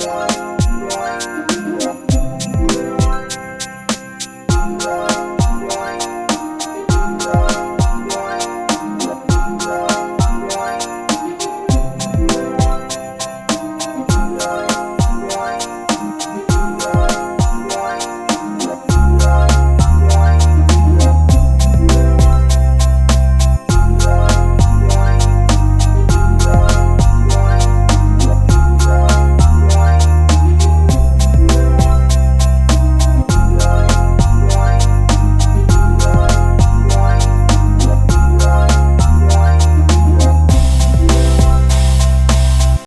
Bye.